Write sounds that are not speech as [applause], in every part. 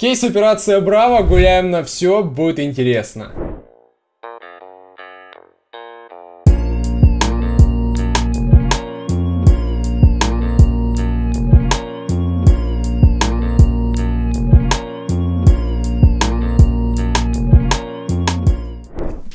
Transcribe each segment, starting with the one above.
Кейс операция Браво, гуляем на все, будет интересно.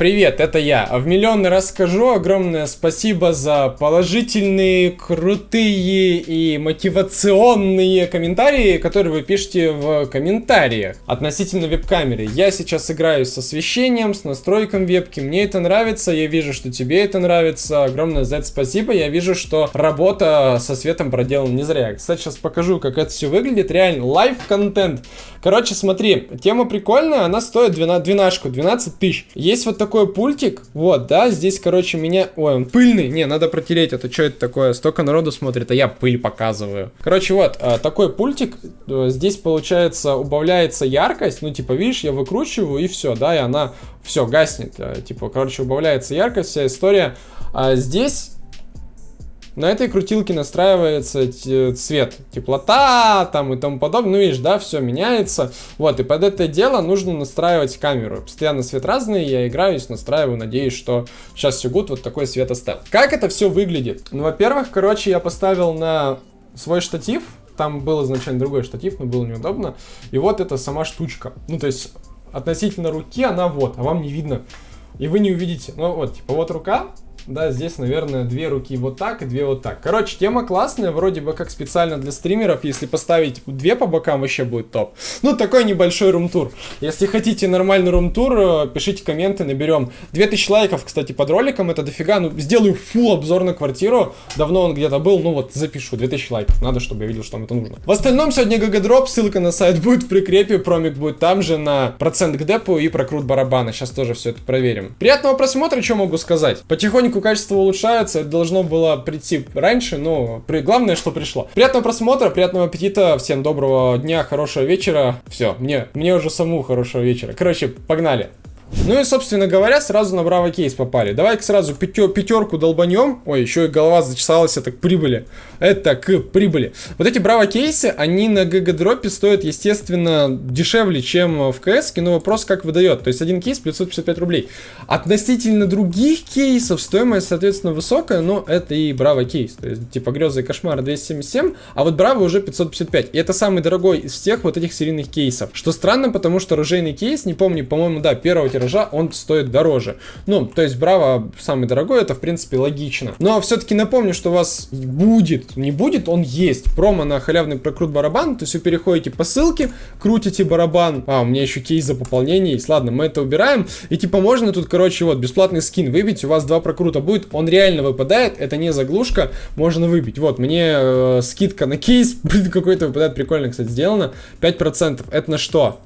Привет, это я. В миллионный раз скажу огромное спасибо за положительные, крутые и мотивационные комментарии, которые вы пишете в комментариях относительно веб-камеры. Я сейчас играю с освещением, с настройком вебки, мне это нравится, я вижу, что тебе это нравится. Огромное за это спасибо, я вижу, что работа со светом проделана не зря. Кстати, сейчас покажу, как это все выглядит. Реально, live-контент. Короче, смотри, тема прикольная, она стоит 12, 12, 12 тысяч. Есть вот такой пультик, вот, да, здесь, короче, меня... Ой, он пыльный, не, надо протереть, это что это такое? Столько народу смотрит, а я пыль показываю. Короче, вот, а, такой пультик, э, здесь, получается, убавляется яркость, ну, типа, видишь, я выкручиваю, и все, да, и она, все, гаснет, э, типа, короче, убавляется яркость, вся история. А здесь на этой крутилке настраивается цвет, теплота там и тому подобное. Ну, видишь, да, все меняется. Вот, и под это дело нужно настраивать камеру. Постоянно свет разный, я играюсь, настраиваю, надеюсь, что сейчас все будет вот такой свет оставил. Как это все выглядит? Ну, во-первых, короче, я поставил на свой штатив, там был изначально другой штатив, но было неудобно. И вот это сама штучка. Ну, то есть, относительно руки она вот, а вам не видно. И вы не увидите. Ну, вот, типа, вот рука, да, здесь, наверное, две руки вот так и две вот так. Короче, тема классная, вроде бы как специально для стримеров. Если поставить две по бокам, вообще будет топ. Ну, такой небольшой room tour. Если хотите нормальный room tour, э, пишите комменты, наберем 2000 лайков, кстати, под роликом. Это дофига. Ну, сделаю full обзор на квартиру. Давно он где-то был, ну вот, запишу. 2000 лайков. Надо, чтобы я видел, что вам это нужно. В остальном сегодня GGDrop, ссылка на сайт будет в прикрепе, промик будет там же на процент к депу и прокрут барабана. Сейчас тоже все это проверим. Приятного просмотра, что могу сказать. Потихоньку потихоньку качество улучшается. Это должно было прийти раньше, но при... главное, что пришло. Приятного просмотра, приятного аппетита. Всем доброго дня, хорошего вечера. Все, мне, мне уже саму хорошего вечера. Короче, погнали. Ну и, собственно говоря, сразу на браво кейс попали. Давай-ка сразу пятер, пятерку долбанем. Ой, еще и голова зачесалась, это к прибыли. Это к прибыли. Вот эти браво кейсы, они на ГГ дропе стоят, естественно, дешевле, чем в КС, но вопрос как выдает. То есть один кейс 555 рублей. Относительно других кейсов стоимость, соответственно, высокая, но это и браво кейс. То есть, типа, грезы и кошмары 277, а вот браво уже 555. И это самый дорогой из всех вот этих серийных кейсов. Что странно, потому что оружейный кейс, не помню, по-моему, да, первого тиража, он стоит дороже. Ну, то есть Браво самый дорогой, это в принципе логично. Но все-таки напомню, что у вас будет, не будет, он есть. Промо на халявный прокрут барабан, то есть вы переходите по ссылке, крутите барабан. А, у меня еще кейс за пополнение есть. Ладно, мы это убираем. И типа можно тут, короче, вот, бесплатный скин выбить, у вас два прокрута будет, он реально выпадает, это не заглушка, можно выбить. Вот, мне э, скидка на кейс, [laughs] какой-то выпадает, прикольно, кстати, сделано. 5%. Это на что?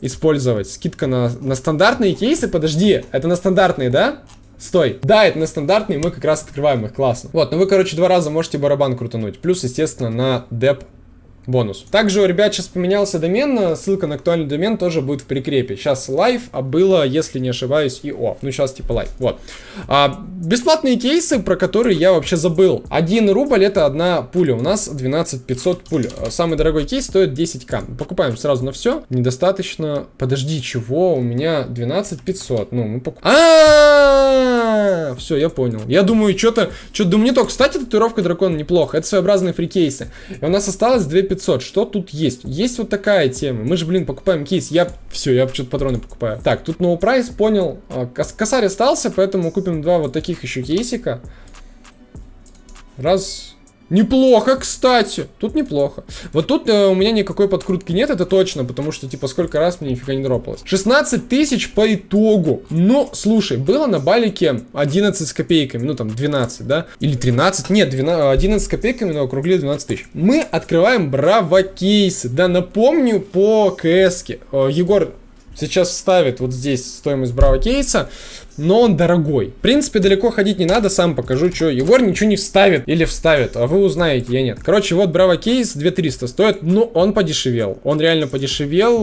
Использовать. Скидка на, на стандартные кейсы. Подожди, это на стандартные, да? Стой. Да, это на стандартные, мы как раз открываем их, классно. Вот, ну вы, короче, два раза можете барабан крутануть. Плюс, естественно, на деп бонус. Также у ребят сейчас поменялся домен, ссылка на актуальный домен тоже будет в прикрепе. Сейчас live, а было, если не ошибаюсь, и off. Ну, сейчас типа live. Вот. А, бесплатные кейсы, про которые я вообще забыл. 1 рубль это одна пуля. У нас 12 500 пуль. Самый дорогой кейс стоит 10к. Покупаем сразу на все. Недостаточно. Подожди, чего? У меня 12 500. Ну, мы покупаем. А, все, я понял. Я думаю, что-то, что-то, думаю, не то. Кстати, татуировка дракона неплохо. Это своеобразные free кейсы. И у нас осталось 2 500. Что тут есть? Есть вот такая тема. Мы же, блин, покупаем кейс. Я... Все, я что-то патроны покупаю. Так, тут no прайс, понял. А, косарь остался, поэтому купим два вот таких еще кейсика. Раз, Неплохо, кстати. Тут неплохо. Вот тут э, у меня никакой подкрутки нет, это точно, потому что, типа, сколько раз мне нифига не дропалось. 16 тысяч по итогу. Ну, слушай, было на балике 11 с копейками, ну, там, 12, да? Или 13? Нет, 12, 11 с копейками, но округлили 12 тысяч. Мы открываем браво кейсы. Да, напомню по КС-ке. Э, Егор сейчас вставит вот здесь стоимость браво кейса но он дорогой. В принципе, далеко ходить не надо, сам покажу, что Егор ничего не вставит или вставит, а вы узнаете, я нет. Короче, вот Браво кейс 2300 стоит, но он подешевел. Он реально подешевел,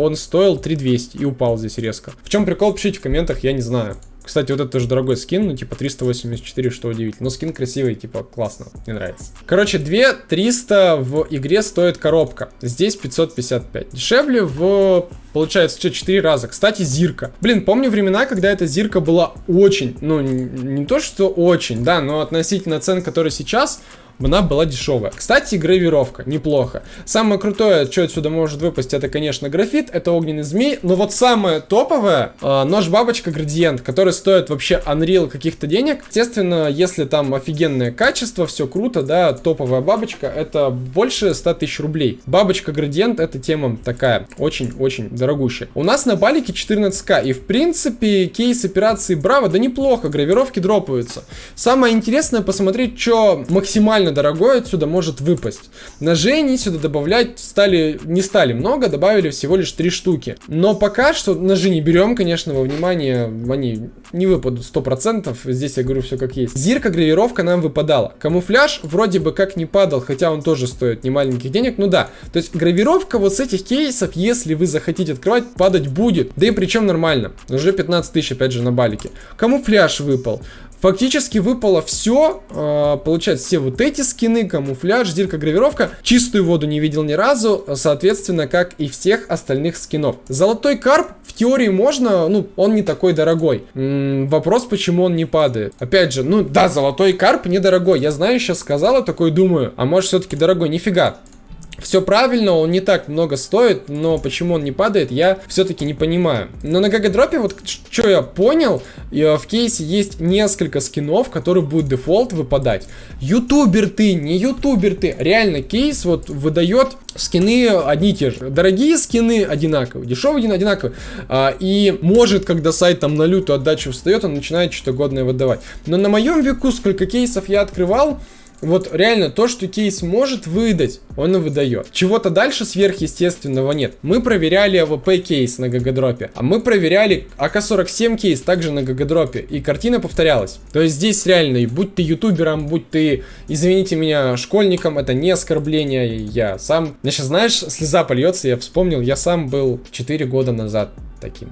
он стоил 3200 и упал здесь резко. В чем прикол, пишите в комментах, я не знаю. Кстати, вот это тоже дорогой скин, ну, типа 384, что удивительно. Но скин красивый, типа, классно, мне нравится. Короче, 2 300 в игре стоит коробка. Здесь 555. Дешевле в Получается, что 4 раза. Кстати, Зирка. Блин, помню времена, когда эта Зирка была очень, ну, не то, что очень, да, но относительно цен, которые сейчас, она была дешевая. Кстати, гравировка, неплохо. Самое крутое, что отсюда может выпасть, это, конечно, графит, это огненный змей, но вот самое топовое, э, нож-бабочка градиент, который стоит вообще Unreal каких-то денег. Естественно, если там офигенное качество, все круто, да, топовая бабочка, это больше 100 тысяч рублей. Бабочка градиент, это тема такая, очень-очень дорогущая. У нас на балике 14к, и в принципе, кейс операции Браво, да неплохо, гравировки дропаются. Самое интересное посмотреть, что максимально довольно дорогой отсюда может выпасть. Ножей они сюда добавлять стали, не стали много, добавили всего лишь три штуки. Но пока что ножи не берем, конечно, во внимание, они не выпадут 100%, здесь я говорю все как есть. Зирка гравировка нам выпадала. Камуфляж вроде бы как не падал, хотя он тоже стоит немаленьких денег, ну да. То есть гравировка вот с этих кейсов, если вы захотите открывать, падать будет. Да и причем нормально. Уже 15 тысяч опять же на балике. Камуфляж выпал. Фактически выпало все, э, получается, все вот эти скины, камуфляж, дирка, гравировка. Чистую воду не видел ни разу, соответственно, как и всех остальных скинов. Золотой карп в теории можно, ну, он не такой дорогой. М -м, вопрос, почему он не падает. Опять же, ну да, золотой карп недорогой. Я знаю, сейчас сказала, такой думаю, а может все-таки дорогой? Нифига. Все правильно, он не так много стоит, но почему он не падает, я все-таки не понимаю. Но на GGDrop е, вот что я понял, в кейсе есть несколько скинов, которые будут дефолт выпадать. Ютубер ты, не ютубер ты. Реально, кейс вот выдает скины одни и те же. Дорогие скины одинаковые, дешевые одинаковые. А, и может, когда сайт там на лютую отдачу встает, он начинает что-то годное выдавать. Но на моем веку, сколько кейсов я открывал, вот реально то, что кейс может выдать, он и выдает. Чего-то дальше сверхъестественного нет. Мы проверяли AWP кейс на гагадропе, а мы проверяли АК-47 кейс также на гагадропе, и картина повторялась. То есть здесь реально, и будь ты ютубером, будь ты, извините меня, школьником, это не оскорбление, я сам... Мне сейчас, знаешь, слеза польется, я вспомнил, я сам был 4 года назад таким.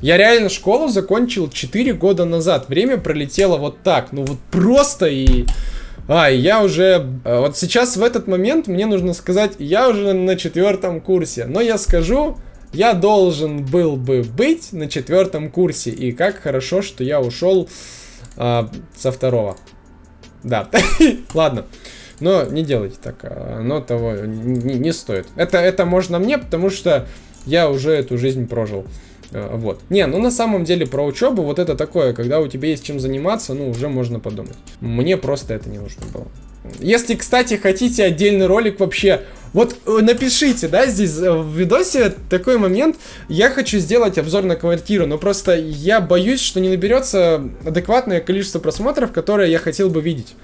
Я реально школу закончил 4 года назад. Время пролетело вот так. Ну вот просто и... А, я уже... Э, вот сейчас в этот момент мне нужно сказать, я уже на четвертом курсе. Но я скажу, я должен был бы быть на четвертом курсе. И как хорошо, что я ушел а, со второго. Да, [laughs] ладно. Но не делайте так, а, оно того не, не стоит. Это, это можно мне, потому что я уже эту жизнь прожил. Э, вот. Не, ну на самом деле про учебу вот это такое, когда у тебя есть чем заниматься, ну уже можно подумать. Мне просто это не нужно было. Если, кстати, хотите отдельный ролик вообще, вот э, напишите, да, здесь э, в видосе такой момент, я хочу сделать обзор на квартиру, но просто я боюсь, что не наберется адекватное количество просмотров, которые я хотел бы видеть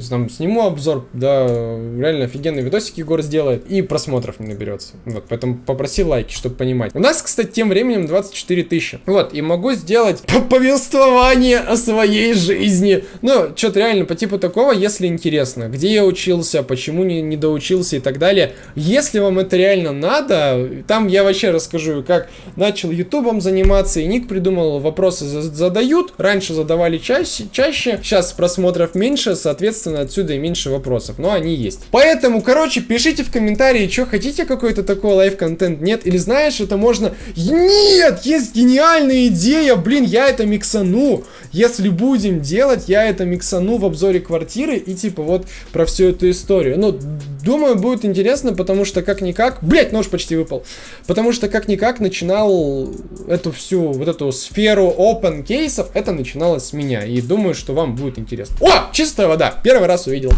есть, там сниму обзор, да, реально офигенный видосик Егор сделает, и просмотров не наберется. Вот, поэтому попроси лайки, чтобы понимать. У нас, кстати, тем временем 24 тысячи. Вот, и могу сделать [laughs] повествование о своей жизни. Ну, что-то реально по типу такого, если интересно. Где я учился, почему не, не доучился и так далее. Если вам это реально надо, там я вообще расскажу, как начал ютубом заниматься, и ник придумал, вопросы задают. Раньше задавали чаще, чаще, сейчас просмотров меньше, соответственно, соответственно, отсюда и меньше вопросов. Но они есть. Поэтому, короче, пишите в комментарии, что хотите какой-то такой live-контент, нет? Или знаешь, это можно... Нет! Есть гениальная идея! Блин, я это миксану! Если будем делать, я это миксану в обзоре квартиры и типа вот про всю эту историю. Ну, думаю, будет интересно, потому что как-никак... Блять, нож почти выпал. Потому что как-никак начинал эту всю вот эту сферу open кейсов, это начиналось с меня. И думаю, что вам будет интересно. О, чистая вода! Первый раз увидел.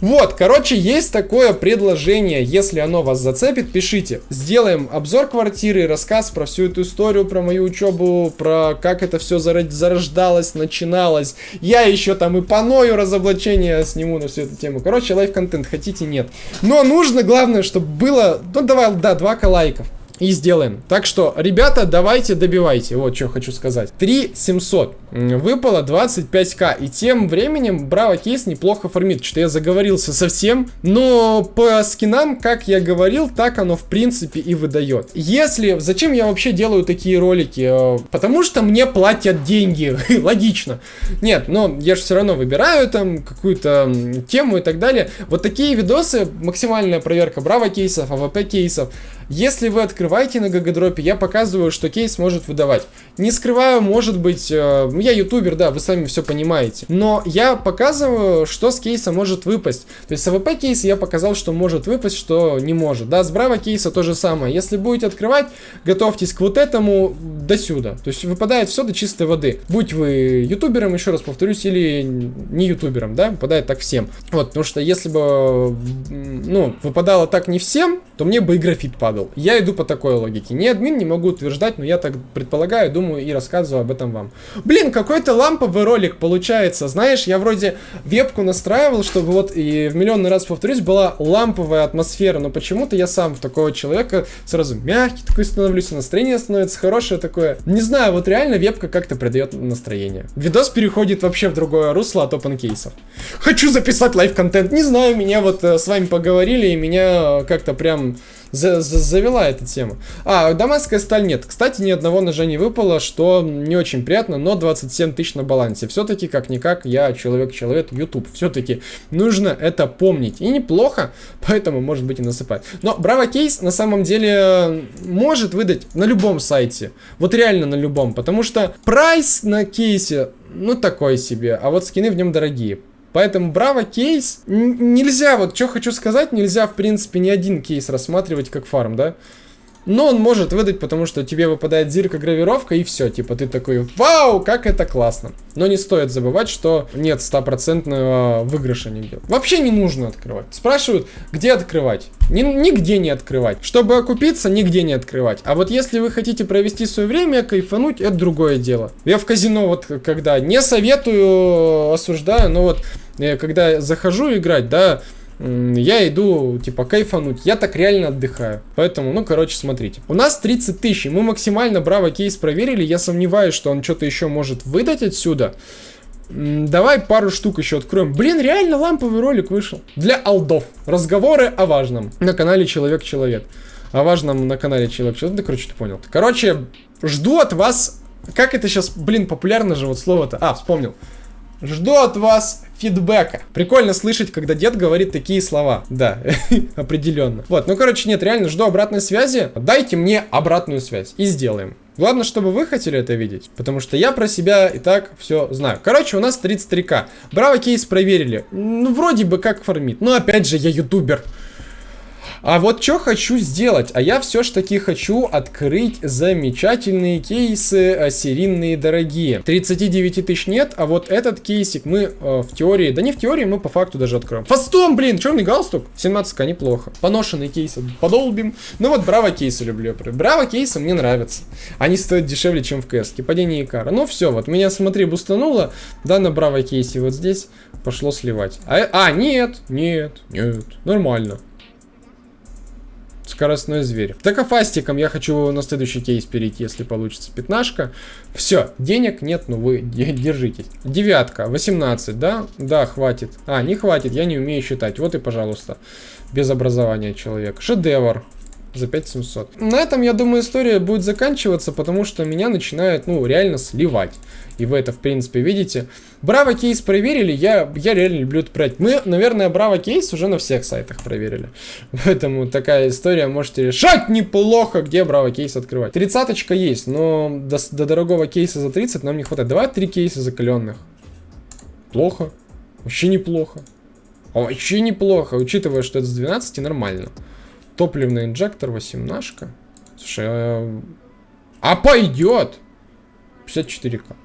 Вот, короче, есть такое предложение. Если оно вас зацепит, пишите. Сделаем обзор квартиры, рассказ про всю эту историю, про мою учебу, про как это все зарождалось, начиналось. Я еще там и полное разоблачение сниму на всю эту тему. Короче, live-контент хотите, нет. Но нужно, главное, чтобы было... Ну, давай, да, 2 лайков. И сделаем. Так что, ребята, давайте добивайте. Вот что хочу сказать. 3 700. Выпало 25к. И тем временем Браво Кейс неплохо фармит. Что я заговорился совсем. Но по скинам, как я говорил, так оно в принципе и выдает. Если... Зачем я вообще делаю такие ролики? Э, потому что мне платят деньги. [laughs] Логично. Нет, но я же все равно выбираю там какую-то тему и так далее. Вот такие видосы, максимальная проверка Браво кейсов, AWP кейсов. Если вы открываете на гагадропе, я показываю, что кейс может выдавать. Не скрываю, может быть, э, я ютубер, да, вы сами все понимаете. Но я показываю, что с кейса может выпасть. То есть с AWP кейса я показал, что может выпасть, что не может. Да, с Браво кейса то же самое. Если будете открывать, готовьтесь к вот этому до сюда. То есть выпадает все до чистой воды. Будь вы ютубером, еще раз повторюсь, или не ютубером, да, выпадает так всем. Вот, потому что если бы, ну, выпадало так не всем, то мне бы и графит падал. Я иду по такой логике. Не админ, не могу утверждать, но я так предполагаю, думаю и рассказываю об этом вам. Блин, какой-то ламповый ролик получается. Знаешь, я вроде вебку настраивал, чтобы вот и в миллионный раз повторюсь, была ламповая атмосфера, но почему-то я сам в такого человека сразу мягкий такой становлюсь, настроение становится хорошее такое. Не знаю, вот реально вебка как-то придает настроение. Видос переходит вообще в другое русло от open кейсов. Хочу записать live-контент, не знаю, меня вот э, с вами поговорили, и меня как-то прям за за завела эта тема. А, дамасская сталь нет. Кстати, ни одного ножа не выпало, что не очень приятно, но 27 тысяч на балансе. Все-таки, как-никак, я человек-человек, YouTube. Все-таки нужно это помнить. И неплохо, поэтому, может быть, и насыпать. Но Браво Кейс на самом деле может выдать на любом сайте. Вот реально на любом. Потому что прайс на кейсе, ну, такой себе. А вот скины в нем дорогие. Поэтому Браво кейс нельзя, вот что хочу сказать, нельзя в принципе ни один кейс рассматривать как фарм, да? Но он может выдать, потому что тебе выпадает зирка гравировка и все. Типа ты такой, вау, как это классно. Но не стоит забывать, что нет стопроцентного выигрыша нигде. Вообще не нужно открывать. Спрашивают, где открывать? Ни, нигде не открывать. Чтобы окупиться, нигде не открывать. А вот если вы хотите провести свое время, кайфануть, это другое дело. Я в казино вот когда не советую, осуждаю, но вот э, когда захожу играть, да, я иду, типа, кайфануть. Я так реально отдыхаю. Поэтому, ну, короче, смотрите. У нас 30 тысяч. Мы максимально браво кейс проверили. Я сомневаюсь, что он что-то еще может выдать отсюда. Давай пару штук еще откроем. Блин, реально ламповый ролик вышел. Для алдов. Разговоры о важном. На канале Человек-Человек. О важном на канале Человек-Человек. Да, короче, ты понял. Короче, жду от вас... Как это сейчас, блин, популярно же вот слово-то. А, вспомнил. Жду от вас фидбэка. Прикольно слышать, когда дед говорит такие слова. Да, [laughs] определенно. Вот, ну, короче, нет, реально жду обратной связи. Дайте мне обратную связь и сделаем. Главное, чтобы вы хотели это видеть, потому что я про себя и так все знаю. Короче, у нас 33к. Браво кейс проверили. Ну, вроде бы как фармит. Но опять же, я ютубер. А вот что хочу сделать? А я все ж таки хочу открыть замечательные кейсы э, серийные дорогие. 39 тысяч нет, а вот этот кейсик мы э, в теории, да не в теории, мы по факту даже откроем. Фастом, блин, черный галстук, 17к, неплохо. Поношенные кейсы подолбим. Ну вот браво кейсы люблю. Браво кейсы мне нравятся. Они стоят дешевле, чем в КС. Падение Икара. Ну все, вот меня, смотри, бустануло, да, на браво кейсе вот здесь пошло сливать. А, а нет, нет, нет, нормально. Скоростной зверь. Токофастиком я хочу на следующий кейс перейти, если получится. Пятнашка. Все, денег нет, но вы [laughs] держитесь. Девятка, 18, да? Да, хватит. А, не хватит, я не умею считать. Вот и, пожалуйста, без образования человек. Шедевр за 5700. На этом, я думаю, история будет заканчиваться, потому что меня начинает, ну, реально сливать. И вы это, в принципе, видите. Браво кейс проверили, я, я реально люблю это брать. Мы, наверное, Браво кейс уже на всех сайтах проверили. [laughs] Поэтому такая история, можете решать неплохо, где Браво кейс открывать. Тридцаточка есть, но до, до дорогого кейса за 30 нам не хватает. Давай три кейса закаленных. Плохо. Вообще неплохо. Вообще неплохо, учитывая, что это с 12 нормально. Топливный инжектор, 18. Слушай, а, а пойдет. 54к.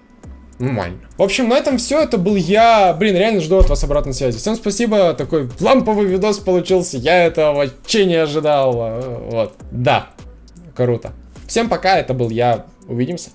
Нормально. В общем, на этом все. Это был я. Блин, реально жду от вас обратной связи. Всем спасибо. Такой ламповый видос получился. Я этого вообще не ожидал. Вот. Да. Круто. Всем пока. Это был я. Увидимся.